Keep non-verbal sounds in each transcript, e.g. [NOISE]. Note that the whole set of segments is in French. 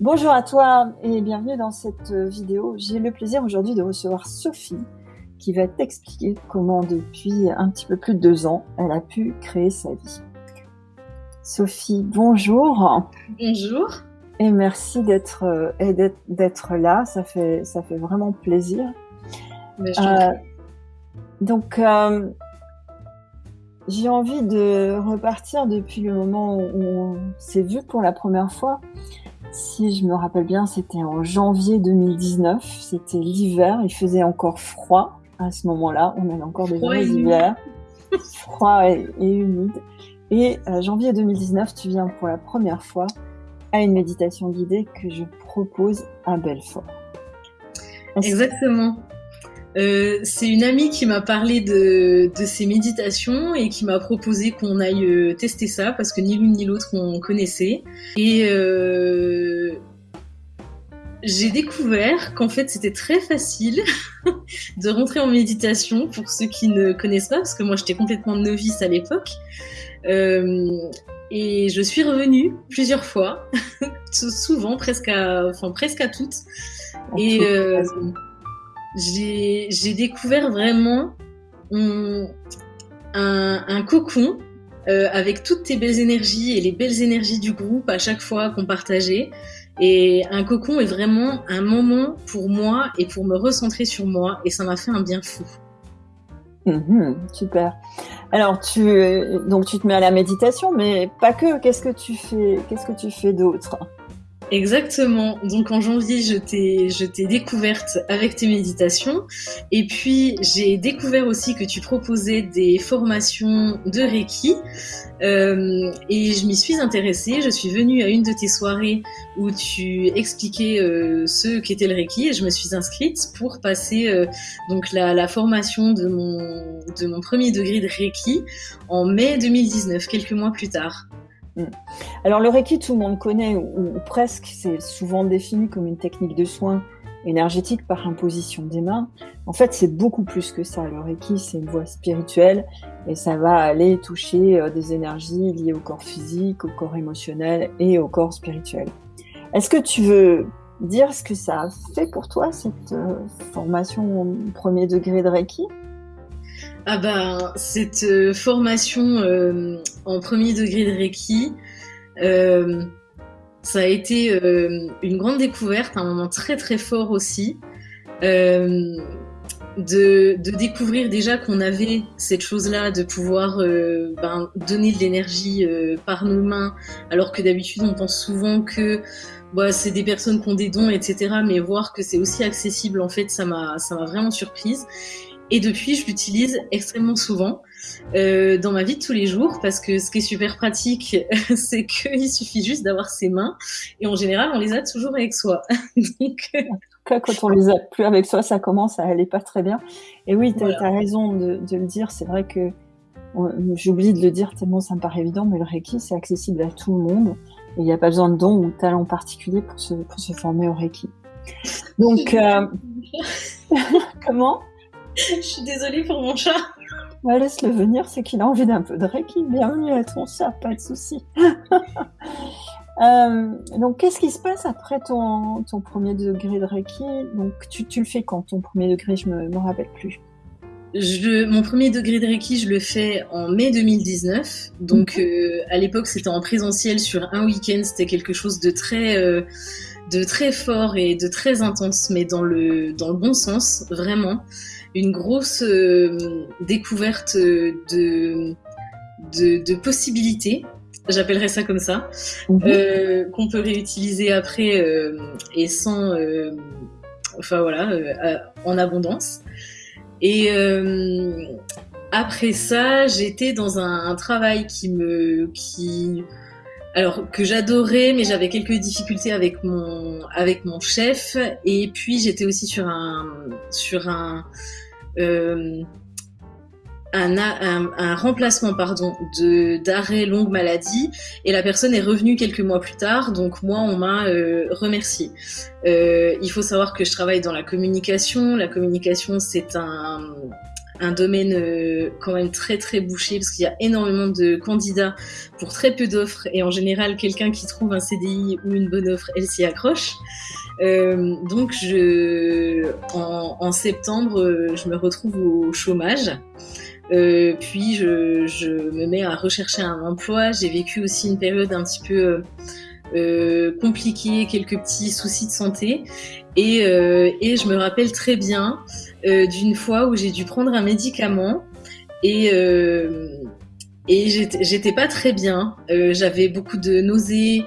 Bonjour à toi et bienvenue dans cette vidéo. J'ai le plaisir aujourd'hui de recevoir Sophie qui va t'expliquer comment depuis un petit peu plus de deux ans, elle a pu créer sa vie. Sophie, bonjour. Bonjour. Et merci d'être d'être là, ça fait, ça fait vraiment plaisir. Euh, donc, euh, j'ai envie de repartir depuis le moment où on s'est vu pour la première fois. Si je me rappelle bien, c'était en janvier 2019. C'était l'hiver. Il faisait encore froid à ce moment-là. On avait encore des vrais hivers. froid et, humide. Et euh, janvier 2019, tu viens pour la première fois à une méditation guidée que je propose à Belfort. Exactement. Euh, c'est une amie qui m'a parlé de, de ces méditations et qui m'a proposé qu'on aille euh, tester ça parce que ni l'une ni l'autre on connaissait. Et euh, j'ai découvert qu'en fait c'était très facile [LAUGHS] de rentrer en méditation pour ceux qui ne connaissent pas parce que moi j'étais complètement novice à l'époque. et je suis revenue plusieurs fois, [LAUGHS] souvent presque à, enfin presque à toutes. Et j'ai découvert vraiment un, cocon euh, avec toutes tes belles énergies et les belles énergies du groupe à chaque fois qu'on partageait. Et un cocon est vraiment un moment pour moi et pour me recentrer sur moi et ça m'a fait un bien fou. Mhm, super. Alors tu donc tu te mets à la méditation, mais pas que. Qu'est-ce que tu fais Qu'est-ce que tu fais d'autre? Exactement. Donc en janvier, je t'ai, je t'ai découverte avec tes méditations. Et puis j'ai découvert aussi que tu proposais des formations de Reiki. Euh, et je m'y suis intéressée. Je suis venue à une de tes soirées où tu expliquais euh, ce qu'était le Reiki et je me suis inscrite pour passer euh, donc la, la, formation de mon, de mon premier degré de Reiki en mai 2019, quelques mois plus tard. Mm. Alors le Reiki, tout le monde connaît, ou, presque, c'est souvent défini comme une technique de soin énergétique par imposition des mains. En fait, c'est beaucoup plus que ça. Le Reiki, c'est une voie spirituelle et ça va aller toucher euh, des énergies liées au corps physique, au corps émotionnel et au corps spirituel. Est-ce que tu veux dire ce que ça a fait pour toi, cette euh, formation au premier degré de Reiki? Ah ben, cette euh, formation euh, en premier degré de Reiki, euh, ça a été une grande découverte, un moment très très fort aussi. De, découvrir déjà qu'on avait cette chose-là, de pouvoir ben, donner de l'énergie par nos mains, alors que d'habitude on pense souvent que bah, c'est des personnes qui ont des dons, etc. Mais voir que c'est aussi accessible, en fait, ça m'a vraiment surprise. Et depuis, je l'utilise extrêmement souvent euh, dans ma vie de tous les jours parce que ce qui est super pratique, [LAUGHS] c'est qu'il suffit juste d'avoir ses mains et en général, on les a toujours avec soi. [LAUGHS] Donc, en tout cas, quand on les a plus avec soi, ça commence à aller pas très bien. Et oui, tu as, raison de, de, le dire. C'est vrai que j'oublie de le dire tellement ça me paraît évident, mais le Reiki, c'est accessible à tout le monde. Et il n'y a pas besoin de dons ou de talent particulier pour se, pour se former au Reiki. Donc, euh... [LAUGHS] comment? [LAUGHS] je suis désolée pour mon chat. Laisse-le venir, c'est qu'il a envie d'un peu de Reiki. Bienvenue à ton chat, pas de souci. [LAUGHS] Euh, donc, qu'est-ce qui se passe après ton, ton premier degré de Reiki? Donc, tu, tu, le fais quand ton premier degré? Je me, me rappelle plus. Je, mon premier degré de Reiki, je le fais en mai 2019. Donc, mhm. euh, à l'époque, c'était en présentiel sur un week-end. C'était quelque chose de très, euh, de très fort et de très intense, mais dans le, dans le bon sens, vraiment une grosse euh, découverte de, de, possibilités j'appellerais ça comme ça, mhm. euh, qu'on peut réutiliser après euh, et sans, enfin voilà, en abondance. Et après ça, j'étais dans un, un, travail qui me, qui, alors que j'adorais, mais j'avais quelques difficultés avec mon avec mon chef. Et puis j'étais aussi sur un sur un euh, un, un, remplacement pardon de d'arrêt longue maladie. Et la personne est revenue quelques mois plus tard. Donc moi on m'a euh, remercié euh, il faut savoir que je travaille dans la communication. La communication c'est un un domaine euh, quand même très très bouché parce qu'il y a énormément de candidats pour très peu d'offres et en général quelqu'un qui trouve un CDI ou une bonne offre, elle s'y accroche. Euh, donc je, en, en, septembre, euh, je me retrouve au chômage. Euh, puis je, je, me mets à rechercher un emploi. J'ai vécu aussi une période un petit peu euh, compliquée, quelques petits soucis de santé. Et, euh, et je me rappelle très bien euh, d'une fois où j'ai dû prendre un médicament et et j'étais pas très bien. Euh, j'avais beaucoup de nausées,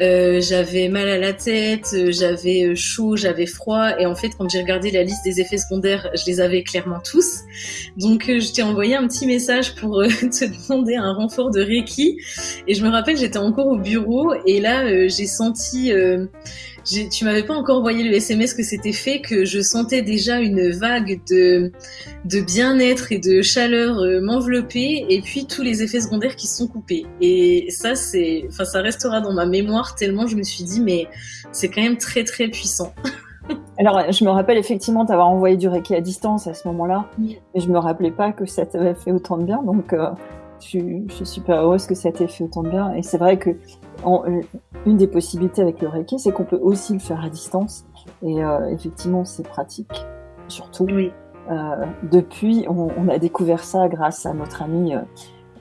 euh, j'avais mal à la tête, euh, j'avais euh, chaud, j'avais froid. Et en fait, quand j'ai regardé la liste des effets secondaires, je les avais clairement tous. Donc, euh, je t'ai envoyé un petit message pour [LAUGHS] te demander un renfort de Reiki. Et je me rappelle, j'étais encore au bureau et là, j'ai senti tu m'avais pas encore envoyé le SMS que c'était fait, que je sentais déjà une vague de, de bien-être et de chaleur euh, m'envelopper, et puis tous les effets secondaires qui sont coupés. Et ça, c'est, enfin, ça restera dans ma mémoire tellement je me suis dit, mais c'est quand même très très puissant. [LAUGHS] Alors, je me rappelle effectivement t'avoir envoyé du Reiki à distance à ce moment-là, mais je me rappelais pas que ça t'avait fait autant de bien, donc euh, je, suis, je, suis super heureuse que ça t'ait fait autant de bien. Et c'est vrai que en, une des possibilités avec le Reiki, c'est qu'on peut aussi le faire à distance. Et euh, effectivement, c'est pratique, surtout. Oui. Euh, depuis, on, on, a découvert ça grâce à notre ami euh,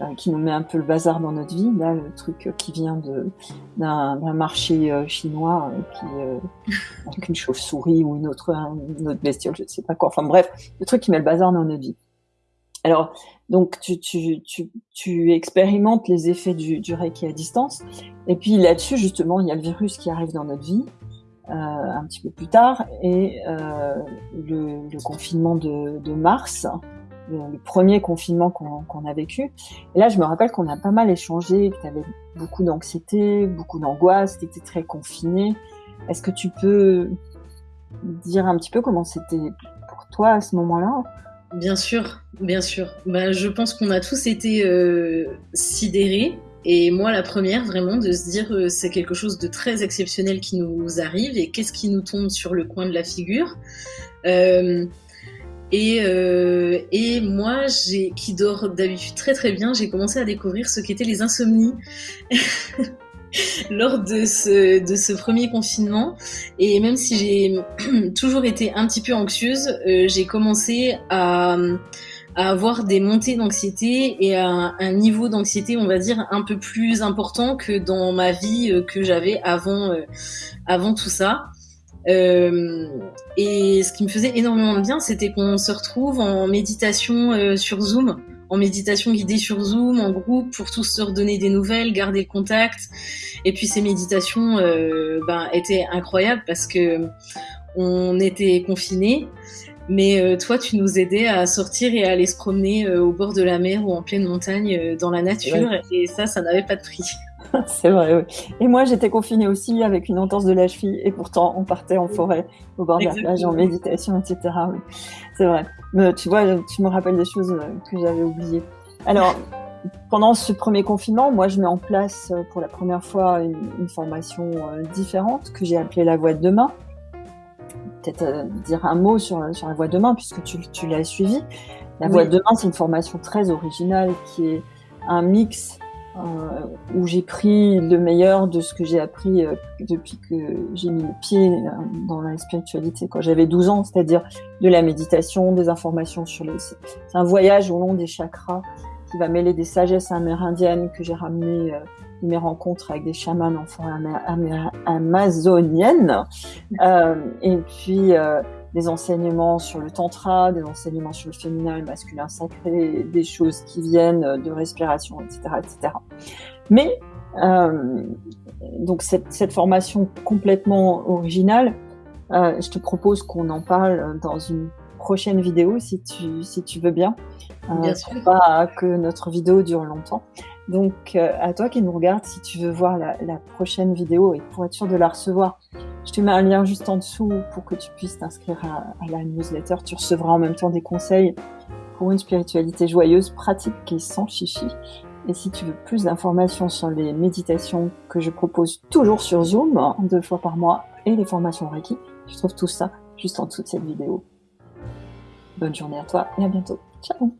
euh, qui nous met un peu le bazar dans notre vie. Là, le truc qui vient de d'un marché euh, chinois qui [LAUGHS] avec une chauve-souris ou une autre une autre bestiole, je ne sais pas quoi. Enfin bref, le truc qui met le bazar dans notre vie. Alors, donc tu, tu, tu, tu expérimentes les effets du, du Reiki à distance. Et puis là-dessus, justement, il y a le virus qui arrive dans notre vie euh, un petit peu plus tard. Et euh, le, le, confinement de, de mars, le, premier confinement qu'on a vécu. Et là, je me rappelle qu'on a pas mal échangé, que tu avais beaucoup d'anxiété, beaucoup d'angoisse, tu étais très confiné. Est-ce que tu peux dire un petit peu comment c'était pour toi à ce moment-là? Bien sûr, bien sûr. Bah, je pense qu'on a tous été euh, sidérés. Et moi, la première, vraiment, de se dire euh, c'est quelque chose de très exceptionnel qui nous arrive et qu'est-ce qui nous tombe sur le coin de la figure. Euh, et, euh, et moi, qui dort d'habitude très très bien, j'ai commencé à découvrir ce qu'étaient les insomnies. [LAUGHS] [LAUGHS] lors de ce, de ce premier confinement. Et même si j'ai [CLEARS THROAT] toujours été un petit peu anxieuse, euh, j'ai commencé à, à, avoir des montées d'anxiété et à un, niveau d'anxiété, on va dire, un peu plus important que dans ma vie euh, que j'avais avant, euh, avant tout ça. Et ce qui me faisait énormément de bien, c'était qu'on se retrouve en méditation sur Zoom en méditation guidée sur Zoom, en groupe, pour tous se redonner des nouvelles, garder le contact. Et puis ces méditations euh, ben, étaient incroyables parce que on était confinés. Mais euh, toi, tu nous aidais à sortir et à aller se promener euh, au bord de la mer ou en pleine montagne dans la nature. Ouais. Et ça, ça n'avait pas de prix. [LAUGHS] C'est vrai, oui. Et moi, j'étais confinée aussi avec une entorse de la cheville. Et pourtant, on partait en forêt, au bord de la plage, en méditation, etc. Oui. C'est vrai. Tu vois, tu me rappelles des choses que j'avais oubliées. Alors, pendant ce premier confinement, moi, je mets en place pour la première fois une, une formation différente que j'ai appelée la voix de demain peut-être euh, dire un mot sur, sur la voix de demain, puisque tu, tu l'as suivi. La oui. voix de demain, c'est une formation très originale qui est un mix euh, où j'ai pris le meilleur de ce que j'ai appris euh, depuis que j'ai mis le pied euh, dans la spiritualité quand j'avais 12 ans, c'est-à-dire de la méditation, des informations sur les... C'est un voyage au long des chakras qui va mêler des sagesses amérindiennes que j'ai ramenées mes rencontres avec des chamans en forêt amazonienne, [LAUGHS] euh, et puis euh, des enseignements sur le tantra, des enseignements sur le féminin et le masculin sacré, des choses qui viennent de respiration, etc., etc. Mais euh, donc cette, cette, formation complètement originale, euh, je te propose qu'on en parle dans une prochaine vidéo si tu si tu veux bien. bien sûr. Pas que notre vidéo dure longtemps. Donc, euh, à toi qui nous regarde, si tu veux voir la, prochaine vidéo et pour être sûr de la recevoir, je te mets un lien juste en dessous pour que tu puisses t'inscrire à, à, la newsletter. Tu recevras en même temps des conseils pour une spiritualité joyeuse, pratique et sans chichi. Et si tu veux plus d'informations sur les méditations que je propose toujours sur Zoom, deux fois par mois, et les formations Reiki, tu trouves tout ça juste en dessous de cette vidéo. Bonne journée à toi et à bientôt. Ciao.